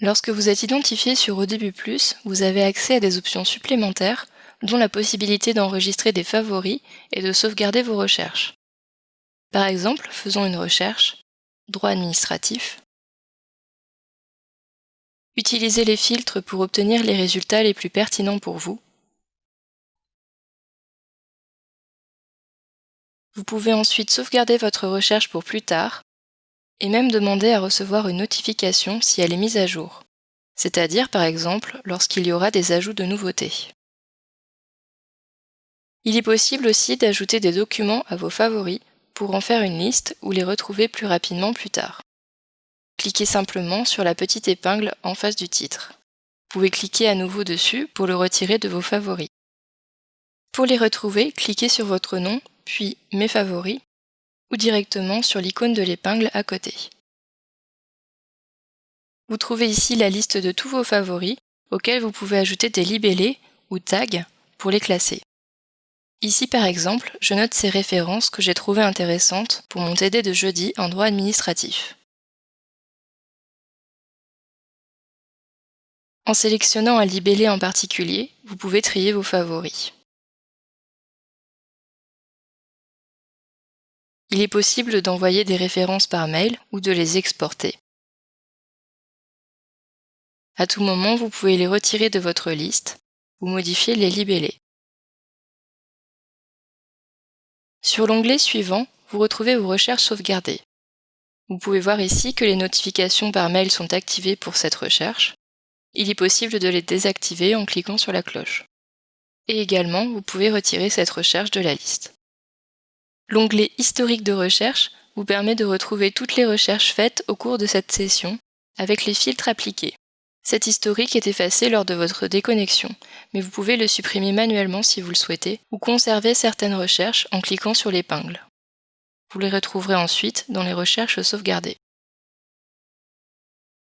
Lorsque vous êtes identifié sur Au Plus, vous avez accès à des options supplémentaires, dont la possibilité d'enregistrer des favoris et de sauvegarder vos recherches. Par exemple, faisons une recherche droit administratif. Utilisez les filtres pour obtenir les résultats les plus pertinents pour vous. Vous pouvez ensuite sauvegarder votre recherche pour plus tard et même demander à recevoir une notification si elle est mise à jour, c'est-à-dire par exemple lorsqu'il y aura des ajouts de nouveautés. Il est possible aussi d'ajouter des documents à vos favoris pour en faire une liste ou les retrouver plus rapidement plus tard. Cliquez simplement sur la petite épingle en face du titre. Vous pouvez cliquer à nouveau dessus pour le retirer de vos favoris. Pour les retrouver, cliquez sur votre nom, puis Mes favoris, ou directement sur l'icône de l'épingle à côté. Vous trouvez ici la liste de tous vos favoris, auxquels vous pouvez ajouter des libellés ou tags pour les classer. Ici par exemple, je note ces références que j'ai trouvées intéressantes pour mon TD de jeudi en droit administratif. En sélectionnant un libellé en particulier, vous pouvez trier vos favoris. Il est possible d'envoyer des références par mail ou de les exporter. À tout moment, vous pouvez les retirer de votre liste ou modifier les libellés. Sur l'onglet suivant, vous retrouvez vos recherches sauvegardées. Vous pouvez voir ici que les notifications par mail sont activées pour cette recherche. Il est possible de les désactiver en cliquant sur la cloche. Et également, vous pouvez retirer cette recherche de la liste. L'onglet Historique de recherche vous permet de retrouver toutes les recherches faites au cours de cette session avec les filtres appliqués. Cet historique est effacé lors de votre déconnexion, mais vous pouvez le supprimer manuellement si vous le souhaitez ou conserver certaines recherches en cliquant sur l'épingle. Vous les retrouverez ensuite dans les recherches sauvegardées.